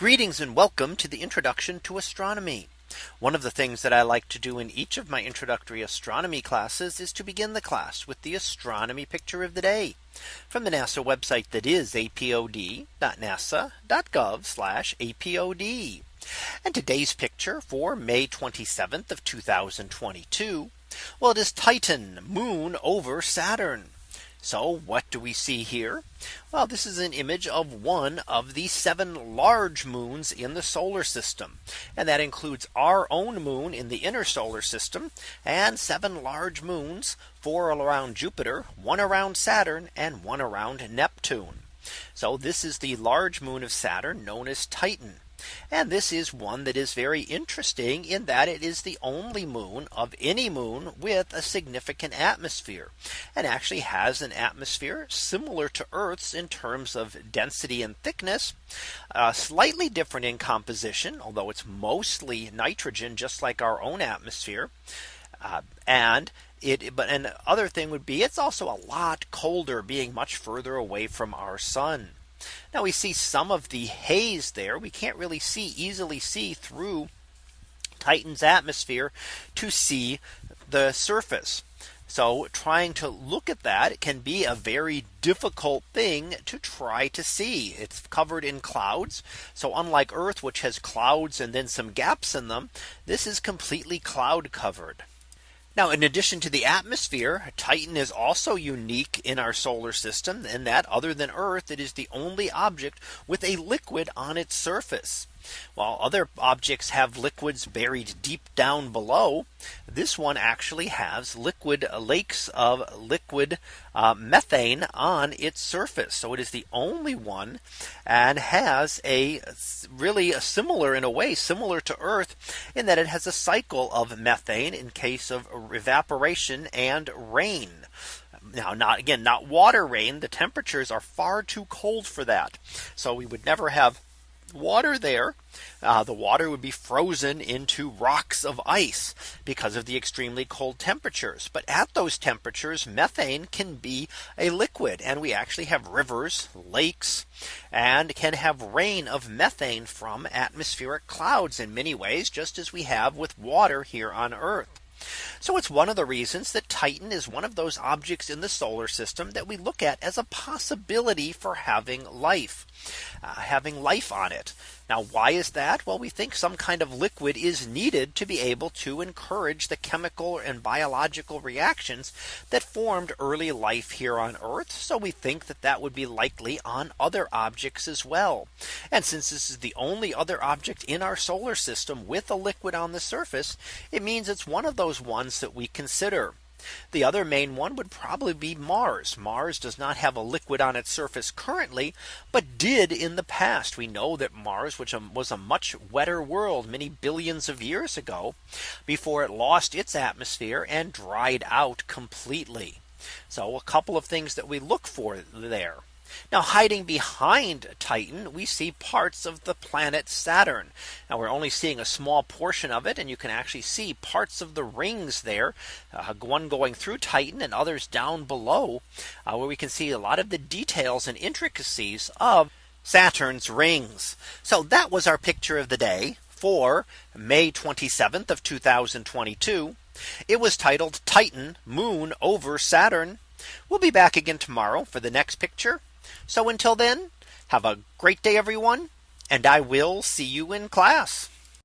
Greetings and welcome to the introduction to astronomy. One of the things that I like to do in each of my introductory astronomy classes is to begin the class with the astronomy picture of the day from the NASA website that is apod.nasa.gov apod. And today's picture for May 27th of 2022. Well, it is Titan moon over Saturn. So what do we see here? Well, this is an image of one of the seven large moons in the solar system. And that includes our own moon in the inner solar system and seven large moons, four around Jupiter, one around Saturn and one around Neptune. So this is the large moon of Saturn known as Titan. And this is one that is very interesting in that it is the only moon of any moon with a significant atmosphere and actually has an atmosphere similar to Earth's in terms of density and thickness uh, slightly different in composition although it's mostly nitrogen just like our own atmosphere uh, and it but an other thing would be it's also a lot colder being much further away from our sun. Now we see some of the haze there. We can't really see easily see through Titan's atmosphere to see the surface. So trying to look at that can be a very difficult thing to try to see. It's covered in clouds. So unlike Earth, which has clouds and then some gaps in them, this is completely cloud covered. Now, in addition to the atmosphere, Titan is also unique in our solar system in that other than Earth, it is the only object with a liquid on its surface. While other objects have liquids buried deep down below, this one actually has liquid lakes of liquid uh, methane on its surface. So it is the only one and has a really a similar in a way similar to Earth in that it has a cycle of methane in case of evaporation and rain. Now, not again, not water rain. The temperatures are far too cold for that. So we would never have water there, uh, the water would be frozen into rocks of ice because of the extremely cold temperatures. But at those temperatures, methane can be a liquid and we actually have rivers, lakes, and can have rain of methane from atmospheric clouds in many ways, just as we have with water here on Earth. So it's one of the reasons that Titan is one of those objects in the solar system that we look at as a possibility for having life, uh, having life on it. Now, why is that? Well, we think some kind of liquid is needed to be able to encourage the chemical and biological reactions that formed early life here on Earth. So we think that that would be likely on other objects as well. And since this is the only other object in our solar system with a liquid on the surface, it means it's one of those ones that we consider. The other main one would probably be Mars. Mars does not have a liquid on its surface currently, but did in the past. We know that Mars, which um, was a much wetter world many billions of years ago, before it lost its atmosphere and dried out completely. So a couple of things that we look for there. Now hiding behind Titan, we see parts of the planet Saturn. Now we're only seeing a small portion of it. And you can actually see parts of the rings there, uh, one going through Titan and others down below, uh, where we can see a lot of the details and intricacies of Saturn's rings. So that was our picture of the day for May 27th of 2022. It was titled Titan moon over Saturn. We'll be back again tomorrow for the next picture so until then, have a great day, everyone, and I will see you in class.